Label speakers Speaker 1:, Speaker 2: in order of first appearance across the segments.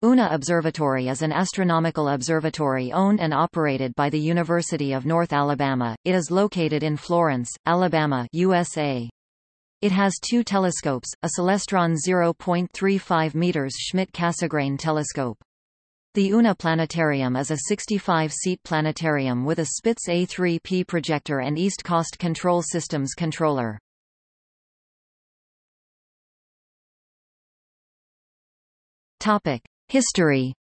Speaker 1: UNA Observatory is an astronomical observatory owned and operated by the University of North Alabama. It is located in Florence, Alabama, USA. It has two telescopes, a Celestron 0.35 meters Schmidt-Cassegrain telescope. The UNA Planetarium is a 65-seat planetarium with a Spitz A3P projector and East Coast Control Systems controller. Topic: History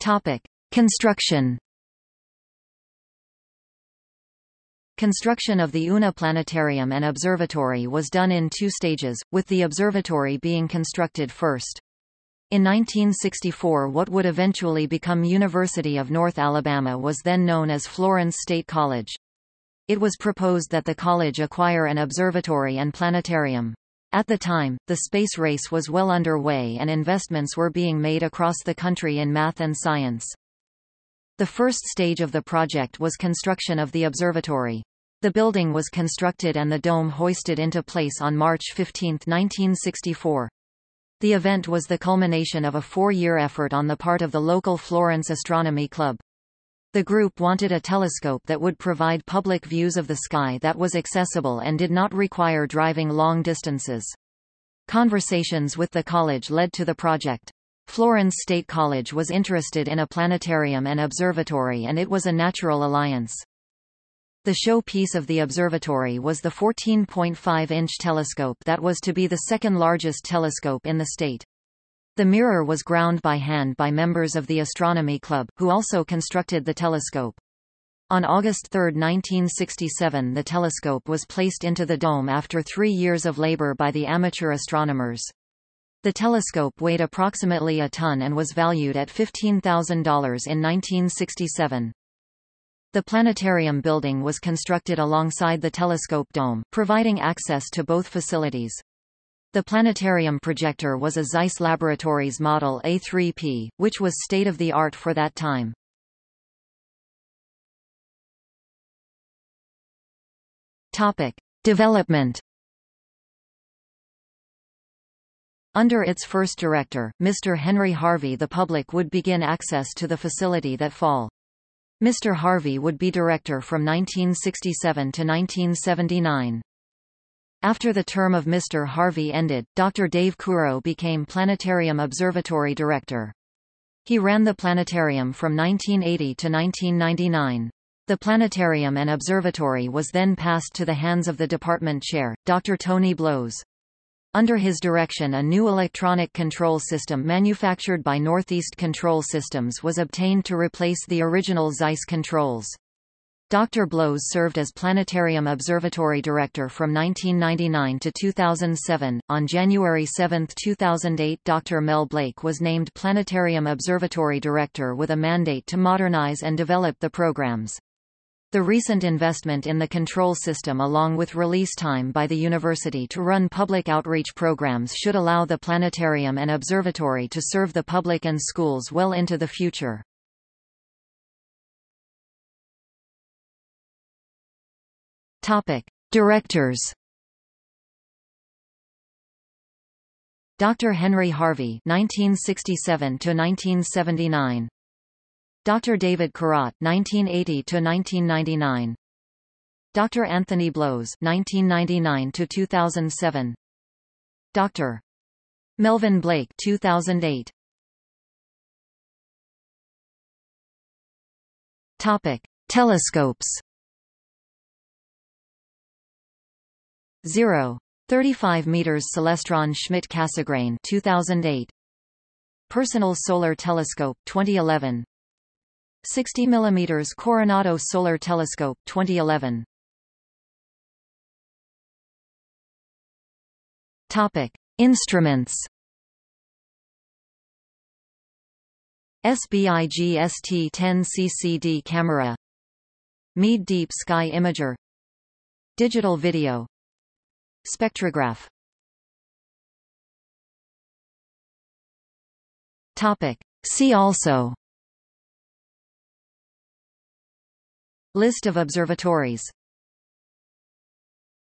Speaker 1: Topic: Construction. Construction of the UNA Planetarium and Observatory was done in two stages, with the observatory being constructed first. In 1964 what would eventually become University of North Alabama was then known as Florence State College. It was proposed that the college acquire an observatory and planetarium. At the time, the space race was well underway and investments were being made across the country in math and science. The first stage of the project was construction of the observatory. The building was constructed and the dome hoisted into place on March 15, 1964. The event was the culmination of a four-year effort on the part of the local Florence Astronomy Club. The group wanted a telescope that would provide public views of the sky that was accessible and did not require driving long distances. Conversations with the college led to the project. Florence State College was interested in a planetarium and observatory and it was a natural alliance. The showpiece of the observatory was the 14.5-inch telescope that was to be the second largest telescope in the state. The mirror was ground by hand by members of the Astronomy Club, who also constructed the telescope. On August 3, 1967 the telescope was placed into the dome after three years of labor by the amateur astronomers. The telescope weighed approximately a ton and was valued at $15,000 in 1967. The planetarium building was constructed alongside the telescope dome, providing access to both facilities. The planetarium projector was a Zeiss Laboratories Model A3P, which was state-of-the-art for that time. Topic. Development Under its first director, Mr. Henry Harvey the public would begin access to the facility that fall. Mr. Harvey would be director from 1967 to 1979. After the term of Mr. Harvey ended, Dr. Dave Curott became Planetarium Observatory Director. He ran the planetarium from 1980 to 1999. The planetarium and observatory was then passed to the hands of the department chair, Dr. Tony Blows. Under his direction a new electronic control system manufactured by Northeast Control Systems was obtained to replace the original Zeiss controls. Dr. Blows served as Planetarium Observatory Director from 1999 to 2007. On January 7, 2008, Dr. Mel Blake was named Planetarium Observatory Director with a mandate to modernize and develop the programs. The recent investment in the control system along with release time by the university to run public outreach programs should allow the planetarium and observatory to serve the public and schools well into the future. Topic: Directors. Dr. Henry Harvey 1967 to 1979. Dr. David Curott 1980 to 1999. Dr. Anthony Blows 1999 to 2007. Dr. Melvin Blake 2008. Topic: Telescopes 0. 35 meters Celestron Schmidt-Cassegrain 2008 Personal Solar Telescope 2011 60 mm Coronado Solar Telescope 2011 Topic. Instruments. SBIG ST10 CCD camera. Meade Deep Sky Imager. Digital video Spectrograph. Topic. See also. List of observatories